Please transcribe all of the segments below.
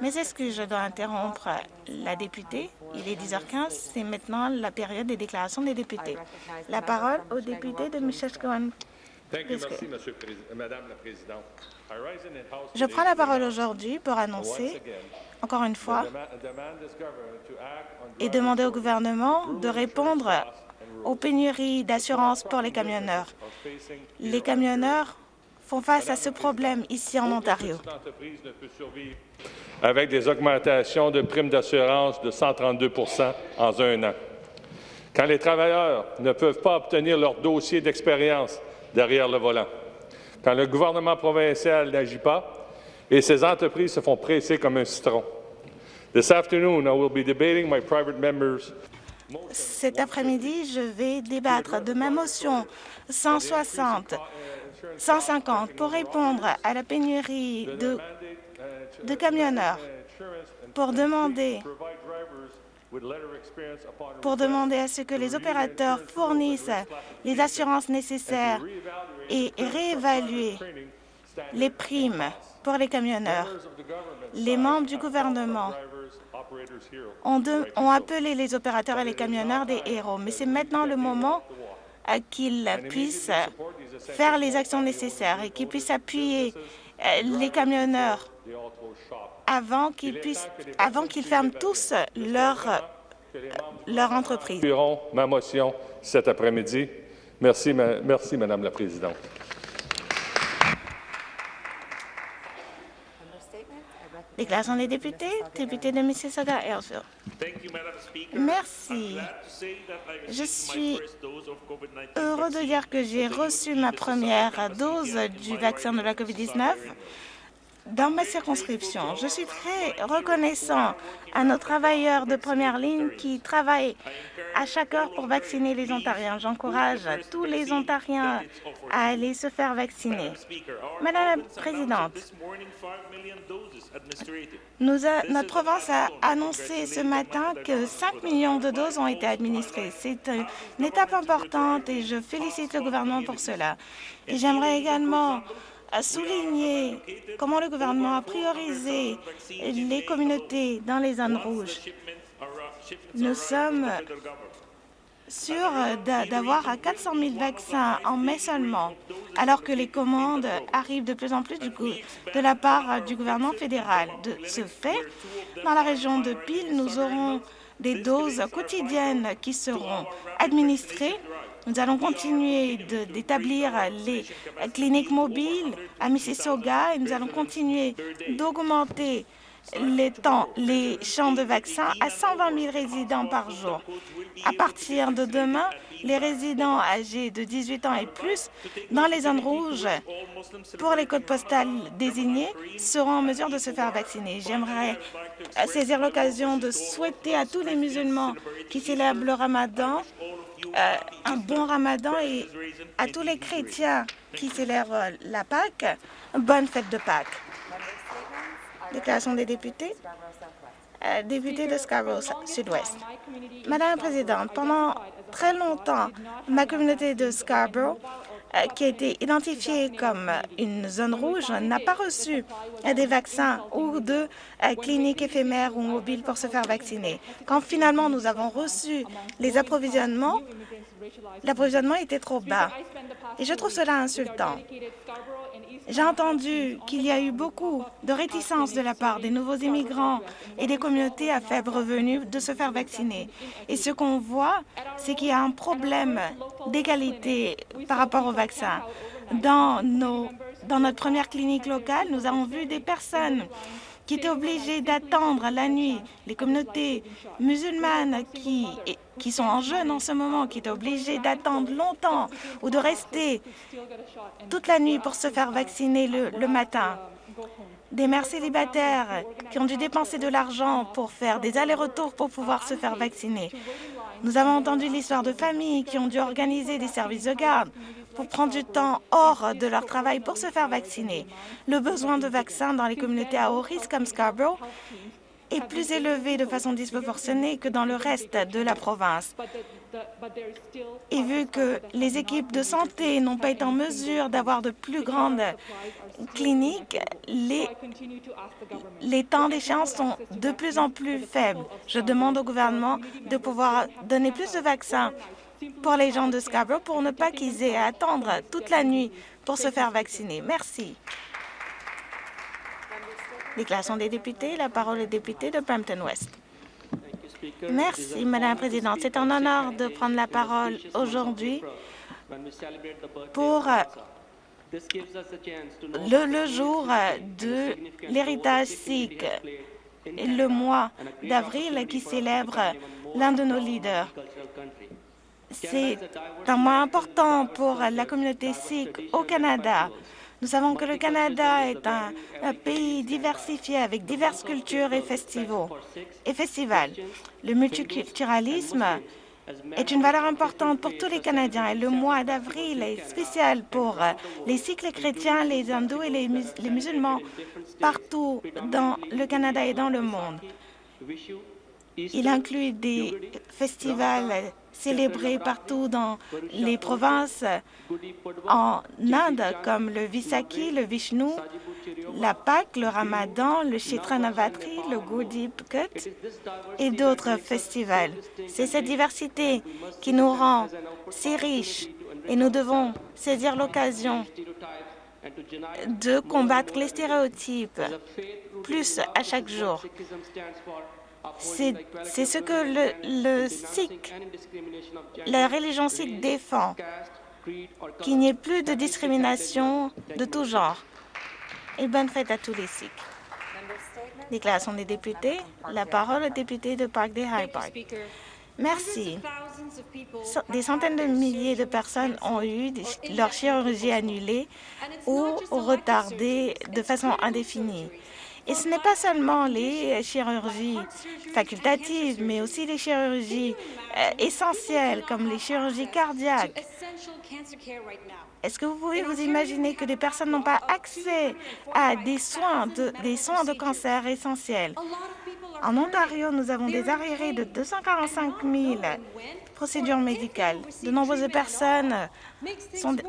Mais est-ce que je dois interrompre la députée? Il est 10h15, c'est maintenant la période des déclarations des députés. La parole au député de. Madame la Présidente. Je prends la parole aujourd'hui pour annoncer, encore une fois, et demander au gouvernement de répondre aux pénuries d'assurance pour les camionneurs. Les camionneurs font face à ce problème ici en Ontario. Avec des augmentations de primes d'assurance de 132 en un an. Quand les travailleurs ne peuvent pas obtenir leur dossier d'expérience derrière le volant, quand le gouvernement provincial n'agit pas et ces entreprises se font presser comme un citron. This afternoon, I will be debating my private members cet après-midi, je vais débattre de ma motion 160, 150 pour répondre à la pénurie de, camionneurs, pour demander pour demander à ce que les opérateurs fournissent les assurances nécessaires et réévaluer les primes pour les camionneurs. Les membres du gouvernement ont appelé les opérateurs et les camionneurs des héros, mais c'est maintenant le moment qu'ils puissent faire les actions nécessaires et qu'ils puissent appuyer euh, les camionneurs avant qu'ils puissent, avant qu'ils ferment tous leur, leur entreprise. ma motion cet après-midi. Merci, merci, Madame la Présidente. Déclaration des députés, député de mississauga. Merci. Je suis heureux de dire que j'ai reçu ma première dose du vaccin de la COVID-19 dans ma circonscription. Je suis très reconnaissant à nos travailleurs de première ligne qui travaillent à chaque heure pour vacciner les Ontariens. J'encourage tous les Ontariens à aller se faire vacciner. Madame la Présidente, notre province a annoncé ce matin que 5 millions de doses ont été administrées. C'est une étape importante et je félicite le gouvernement pour cela. Et j'aimerais également souligner comment le gouvernement a priorisé les communautés dans les zones rouges. Nous sommes sûrs d'avoir 400 000 vaccins en mai seulement, alors que les commandes arrivent de plus en plus de la part du gouvernement fédéral. De ce fait, dans la région de Peel, nous aurons des doses quotidiennes qui seront administrées nous allons continuer d'établir les cliniques mobiles à Mississauga et nous allons continuer d'augmenter les temps, les champs de vaccins à 120 000 résidents par jour. À partir de demain, les résidents âgés de 18 ans et plus dans les zones rouges pour les codes postales désignés seront en mesure de se faire vacciner. J'aimerais saisir l'occasion de souhaiter à tous les musulmans qui célèbrent le ramadan euh, un bon ramadan et à tous les chrétiens qui célèbrent la Pâque, bonne fête de Pâques. Déclaration des députés. Euh, député de Scarborough Sud-Ouest. Madame la Présidente, pendant très longtemps, ma communauté de Scarborough euh, qui a été identifiée comme une zone rouge n'a pas reçu des vaccins ou de euh, cliniques éphémères ou mobiles pour se faire vacciner. Quand finalement nous avons reçu les approvisionnements, l'approvisionnement était trop bas. Et je trouve cela insultant. J'ai entendu qu'il y a eu beaucoup de réticence de la part des nouveaux immigrants et des communautés à faible revenu de se faire vacciner. Et ce qu'on voit, c'est qu'il y a un problème d'égalité par rapport aux vaccins. Dans, notre première clinique locale, nous avons vu des personnes qui étaient obligés d'attendre la nuit, les communautés musulmanes qui, sont en jeûne en ce moment, qui étaient obligées d'attendre longtemps ou de rester toute la nuit pour se faire vacciner le matin. Des mères célibataires qui ont dû dépenser de l'argent pour faire des allers-retours pour pouvoir se faire vacciner. Nous avons entendu l'histoire de familles qui ont dû organiser des services de garde pour prendre du temps hors de leur travail pour se faire vacciner. Le besoin de vaccins dans les communautés à haut risque comme Scarborough est plus élevé de façon disproportionnée que dans le reste de la province. Et vu que les équipes de santé n'ont pas été en mesure d'avoir de plus grandes cliniques, les, les temps d'échéance sont de plus en plus faibles. Je demande au gouvernement de pouvoir donner plus de vaccins pour les gens de Scarborough pour ne pas qu'ils aient à attendre toute la nuit pour se faire vacciner. Merci. Déclaration des députés. La parole est député de Brampton-Ouest. Merci, Madame la Présidente. C'est un honneur de prendre la parole aujourd'hui pour euh, le, le jour de l'héritage sikh, le mois d'avril qui célèbre l'un de nos leaders. C'est un mois important pour la communauté sikh au Canada. Nous savons que le Canada est un, pays diversifié avec diverses cultures et, festivals. Le multiculturalisme est une valeur importante pour tous les Canadiens et le mois d'avril est spécial pour les Sikhs, les chrétiens, les hindous et les, les musulmans partout dans le Canada et dans le monde. Il inclut des festivals célébrés partout dans les provinces en Inde, comme le Visakhi, le Vishnu, la Pâque, le Ramadan, le Chaitra Navatri, le Gudi Pkat et d'autres festivals. C'est cette diversité qui nous rend si riches et nous devons saisir l'occasion de combattre les stéréotypes plus à chaque jour. C'est ce que le, Sikh, la religion sikh défend, qu'il n'y ait plus de discrimination de tout genre. Et bonne fête à tous les Sikhs. Déclaration des députés. La parole au député de Park des High Park. Merci. Des centaines de milliers de personnes ont eu leur chirurgie annulée ou retardée de façon indéfinie. Et ce n'est pas seulement les chirurgies facultatives, mais aussi les chirurgies euh, essentielles, comme les chirurgies cardiaques. Est-ce que vous pouvez vous imaginer que des personnes n'ont pas accès à des soins de, des soins de cancer essentiels? En Ontario, nous avons des arriérés de 245 000 procédures médicales. De nombreuses personnes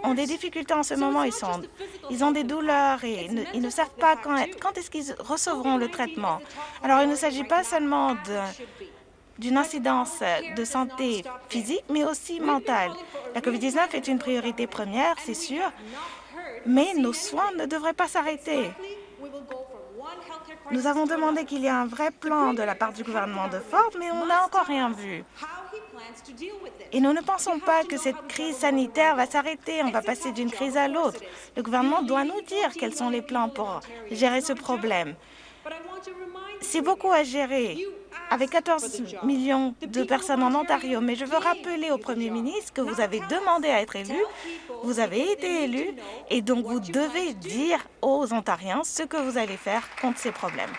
ont des difficultés en ce moment. Ils, sont, ils ont des douleurs et ils ne savent pas quand, quand est-ce qu'ils recevront le traitement. Alors, il ne s'agit pas seulement d'une incidence de santé physique, mais aussi mentale. La COVID-19 est une priorité première, c'est sûr, mais nos soins ne devraient pas s'arrêter. Nous avons demandé qu'il y ait un vrai plan de la part du gouvernement de Ford, mais on n'a encore rien vu. Et nous ne pensons pas que cette crise sanitaire va s'arrêter, on va passer d'une crise à l'autre. Le gouvernement doit nous dire quels sont les plans pour gérer ce problème. C'est beaucoup à gérer avec 14 millions de personnes en Ontario, mais je veux rappeler au Premier ministre que vous avez demandé à être élu, vous avez été élu, et donc vous devez dire aux Ontariens ce que vous allez faire contre ces problèmes.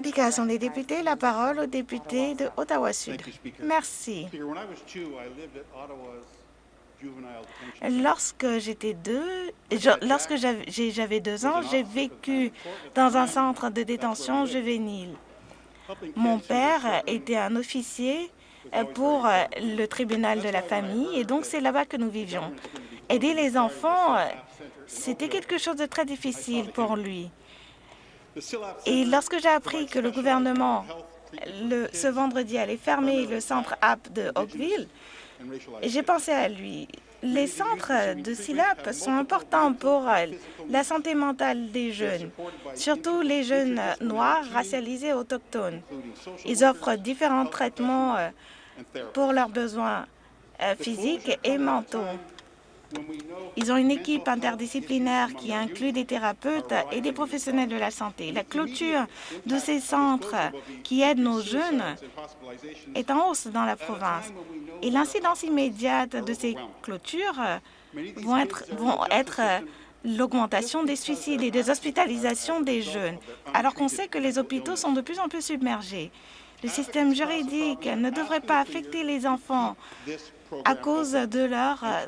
Déclaration des députés, la parole au député de Ottawa-Sud. Merci. Lorsque j'étais deux, lorsque j'avais deux ans, j'ai vécu dans un centre de détention juvénile. Mon père était un officier pour le tribunal de la famille et donc c'est là-bas que nous vivions. Aider les enfants, c'était quelque chose de très difficile pour lui. Et lorsque j'ai appris que le gouvernement, le, ce vendredi, allait fermer le centre app de Oakville, j'ai pensé à lui. Les centres de SILAP sont importants pour la santé mentale des jeunes, surtout les jeunes noirs racialisés autochtones. Ils offrent différents traitements euh, pour leurs besoins euh, physiques et mentaux. Ils ont une équipe interdisciplinaire qui inclut des thérapeutes et des professionnels de la santé. La clôture de ces centres qui aident nos jeunes est en hausse dans la province. Et l'incidence immédiate de ces clôtures vont être, être l'augmentation des suicides et des hospitalisations des jeunes, alors qu'on sait que les hôpitaux sont de plus en plus submergés. Le système juridique ne devrait pas affecter les enfants à cause de leurs euh,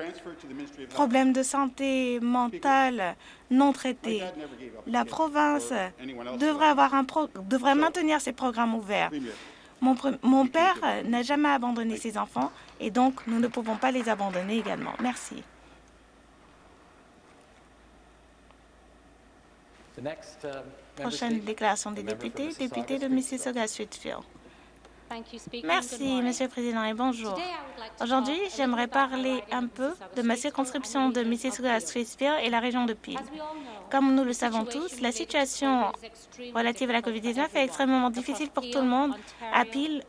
problèmes de santé mentale non traités. La province devrait, avoir un devrait maintenir ses programmes ouverts. Mon, mon père n'a jamais abandonné ses enfants et donc nous ne pouvons pas les abandonner également. Merci. Uh, Prochaine déclaration des députés, député de Mississauga-Sudfield. Merci, Monsieur le Président, et bonjour. Aujourd'hui, j'aimerais parler un peu de ma circonscription de Mississauga-Sudfield et la région de Peel. Comme nous le savons tous, la situation relative à la COVID-19 est extrêmement difficile pour tout le monde à Peel,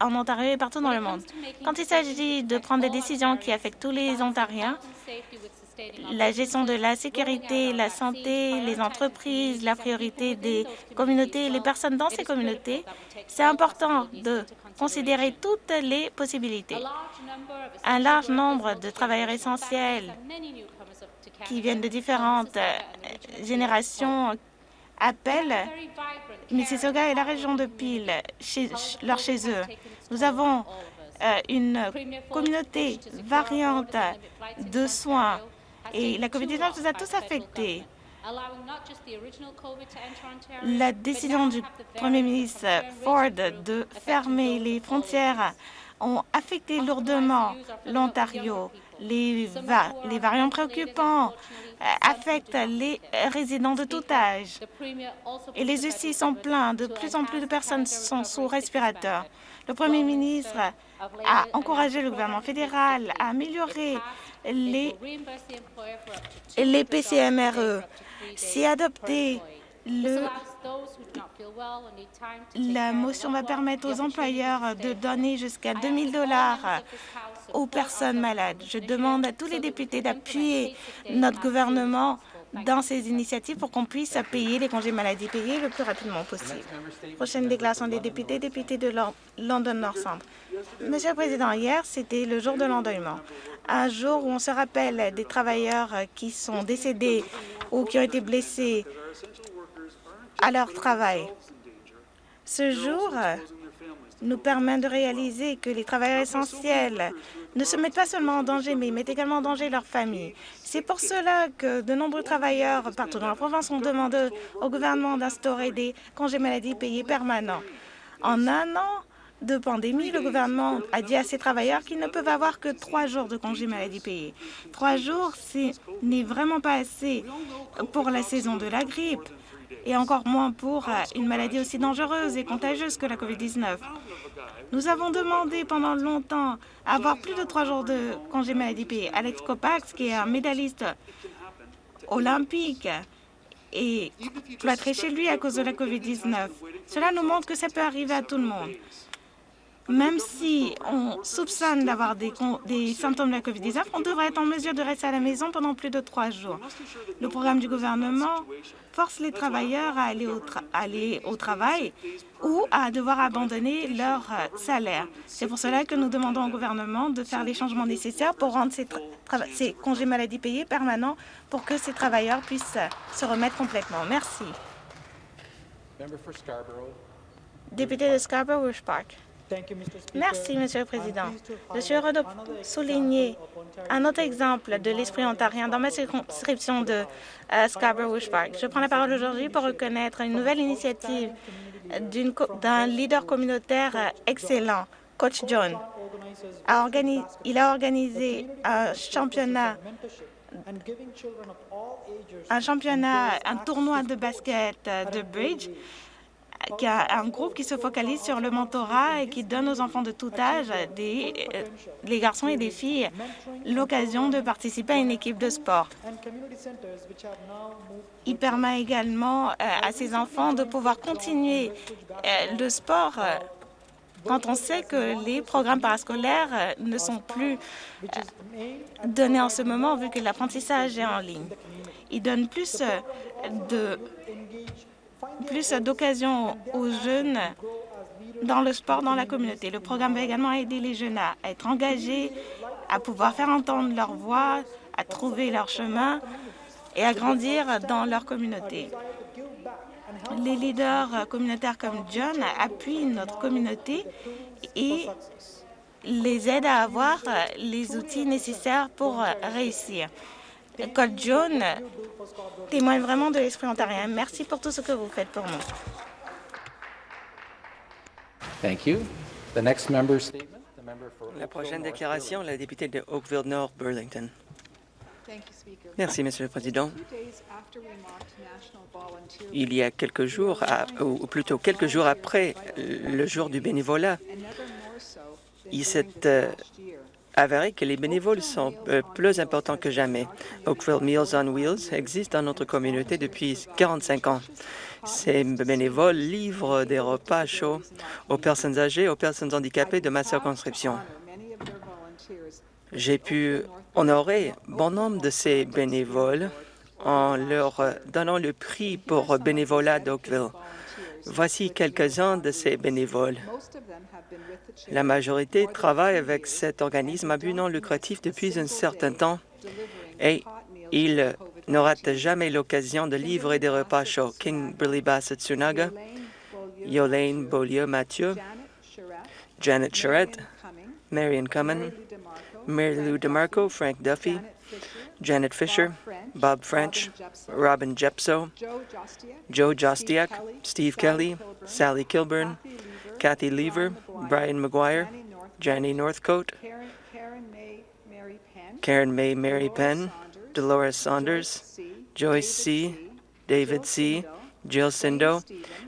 en Ontario et partout dans le monde. Quand il s'agit de prendre des décisions qui affectent tous les Ontariens, la gestion de la sécurité, la santé, les entreprises, la priorité des communautés, les personnes dans ces communautés, c'est important de considérer toutes les possibilités. Un large nombre de travailleurs essentiels qui viennent de différentes euh, générations appellent Mississauga et la région de Peel leur chez eux. Nous avons euh, une communauté variante de soins et la COVID-19 nous a tous affectés. La décision du Premier ministre Ford de fermer les frontières ont affecté lourdement l'Ontario. Les, les, variants préoccupants euh, affectent les résidents de tout âge. Et les UCI sont pleins. De plus en plus de personnes sont sous respirateur. Le Premier ministre a encouragé le gouvernement fédéral à améliorer les, les PCMRE. Si adopté, le, la motion va permettre aux employeurs de donner jusqu'à 2 000 dollars aux personnes malades. Je demande à tous les députés d'appuyer notre gouvernement dans ces initiatives pour qu'on puisse payer les congés maladie payés le plus rapidement possible. Prochaine déclaration des députés, député de London North Centre. Monsieur le Président, hier, c'était le jour de l'endeuillement, un jour où on se rappelle des travailleurs qui sont décédés ou qui ont été blessés à leur travail. Ce jour nous permet de réaliser que les travailleurs essentiels ne se mettent pas seulement en danger, mais ils mettent également en danger leur famille. C'est pour cela que de nombreux travailleurs partout dans la province ont demandé au gouvernement d'instaurer des congés maladie payés permanents. En un an de pandémie, le gouvernement a dit à ses travailleurs qu'ils ne peuvent avoir que trois jours de congés maladie payés. Trois jours, ce n'est vraiment pas assez pour la saison de la grippe et encore moins pour une maladie aussi dangereuse et contagieuse que la COVID-19. Nous avons demandé pendant longtemps avoir plus de trois jours de congé maladie payé. Alex Kopax, qui est un médailliste olympique, est cloîtré chez lui à cause de la COVID-19. Cela nous montre que ça peut arriver à tout le monde. Même si on soupçonne d'avoir des, des, symptômes de la COVID-19, on devrait être en mesure de rester à la maison pendant plus de trois jours. Le programme du gouvernement force les travailleurs à aller au, aller au travail ou à devoir abandonner leur euh, salaire. C'est pour cela que nous demandons au gouvernement de faire les changements nécessaires pour rendre ces, ces congés maladie payés permanents pour que ces travailleurs puissent se remettre complètement. Merci. Député de Scarborough-Rouge Park. Merci, Monsieur le Président. Je suis heureux de souligner un autre exemple de l'esprit ontarien dans ma circonscription de euh, Scarborough Park. Je prends la parole aujourd'hui pour reconnaître une nouvelle initiative d'un leader communautaire euh, excellent, Coach John. il a organisé un championnat un championnat, un tournoi de basket euh, de bridge qui a un groupe qui se focalise sur le mentorat et qui donne aux enfants de tout âge, des, euh, les garçons et des filles, l'occasion de participer à une équipe de sport. Il permet également euh, à ces enfants de pouvoir continuer euh, le sport quand on sait que les programmes parascolaires ne sont plus donnés en ce moment vu que l'apprentissage est en ligne. Il donne plus de plus d'occasions aux jeunes dans le sport dans la communauté. Le programme va également aider les jeunes à être engagés, à pouvoir faire entendre leur voix, à trouver leur chemin et à grandir dans leur communauté. Les leaders communautaires comme John appuient notre communauté et les aide à avoir les outils nécessaires pour euh, réussir. Code jaune témoigne vraiment de l'esprit ontarien. Merci pour tout ce que vous faites pour nous. Thank you. The next member statement, the member for La prochaine déclaration, la députée de Oakville North Burlington. Merci, Monsieur le Président. Il y a quelques jours, à- ou plutôt quelques jours après le jour du bénévolat, il s'est euh, avéré que les bénévoles sont euh, plus importants que jamais. Oakville Meals on Wheels existe dans notre communauté depuis 45 ans. Ces bénévoles livrent des repas chauds aux personnes âgées, aux personnes handicapées de ma circonscription. J'ai pu honorer bon nombre de ces bénévoles en leur donnant le prix pour bénévolat d'Oakville. Voici quelques-uns de ces bénévoles. La majorité travaille avec cet organisme à but non lucratif depuis un certain temps et ils ne ratent jamais l'occasion de livrer des repas chauds. King Billy Bassett Sunaga, Yolaine Beaulieu Mathieu, Janet Charette, Marion Cummin, Mary Lou DeMarco, Frank Duffy, Janet Fisher, Bob French, Robin Jepso, Joe Jostiak, Steve Kelly, Sally Kilburn, Kathy Lever, Brian McGuire, Jenny Northcote, Karen May Mary Penn, Dolores Saunders, Joyce C., David C., Jill Sindo,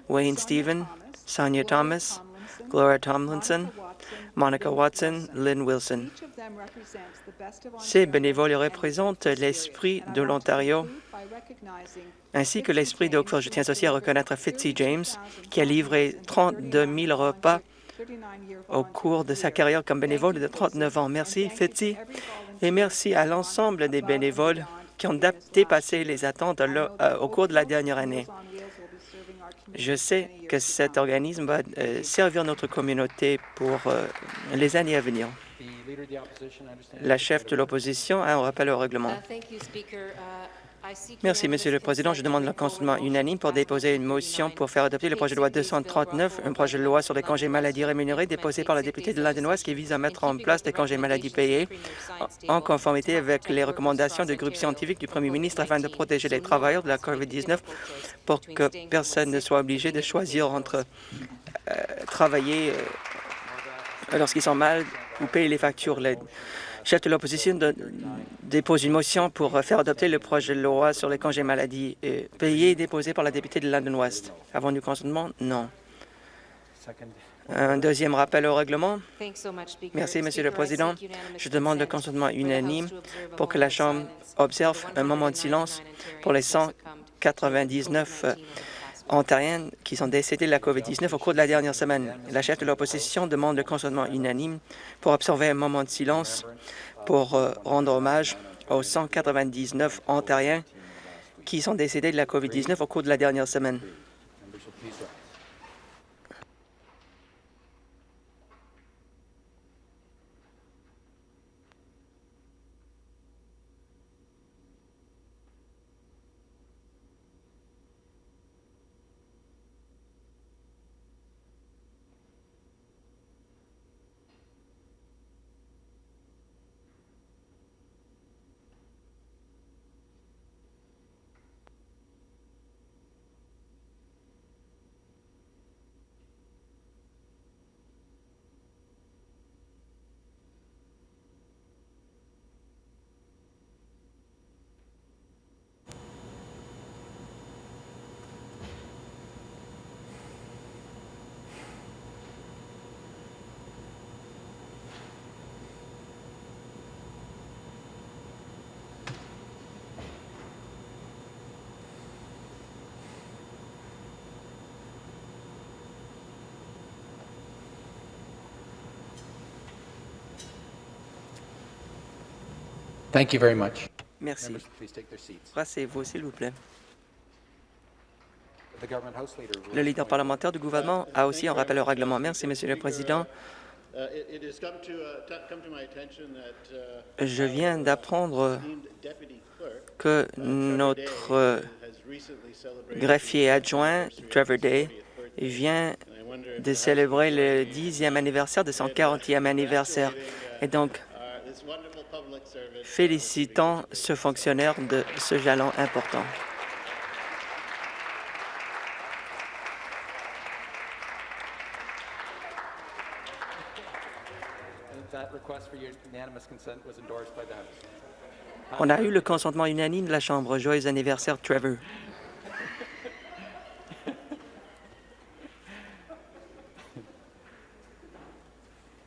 Wayne Stephen, Sonia Thomas, Gloria Tomlinson, Monica Watson, Lynn Wilson. Ces bénévoles représentent l'esprit de l'Ontario ainsi que l'esprit d'Oakville. Je tiens aussi à reconnaître Fitzy James, qui a livré 32 000 repas au cours de sa carrière comme bénévole de 39 ans. Merci, Fitzy, et merci à l'ensemble des bénévoles qui ont dépassé les attentes euh, au cours de la dernière année. Je sais que cet organisme va euh, servir notre communauté pour euh, les années à venir. La chef de l'opposition a un rappel au règlement. Merci, Monsieur le Président. Je demande le consentement unanime pour déposer une motion pour faire adopter le projet de loi 239, un projet de loi sur les congés maladie rémunérés déposé par la députée de l'Indenoise qui vise à mettre en place des congés maladie payés en conformité avec les recommandations de groupes scientifiques du Premier ministre afin de protéger les travailleurs de la COVID-19 pour que personne ne soit obligé de choisir entre euh, travailler euh, lorsqu'ils sont mal ou payer les factures. Le chef de l'opposition dépose une motion pour faire adopter le projet de loi sur les congés maladie payés déposé par la députée de London West. Avant du consentement, non. Un deuxième rappel au règlement. Merci, Monsieur le Président. Je demande le consentement unanime pour que la Chambre observe un moment de silence pour les 199 Ontariens qui sont décédés de la COVID-19 au cours de la dernière semaine. La chef de l'opposition demande le consentement unanime pour observer un moment de silence pour euh, rendre hommage aux 199 Ontariens qui sont décédés de la COVID-19 au cours de la dernière semaine. Thank you very much. Merci. Rassez-vous, s'il vous plaît. Le leader parlementaire du gouvernement a aussi un rappel au règlement. Merci, Monsieur le Président. Uh, uh, uh, Je viens d'apprendre que notre greffier adjoint, Trevor Day, vient de célébrer le dixième anniversaire de son 40e anniversaire. Et donc, félicitons ce fonctionnaire de ce jalon important. On a eu le consentement unanime de la Chambre. Joyeux anniversaire, Trevor.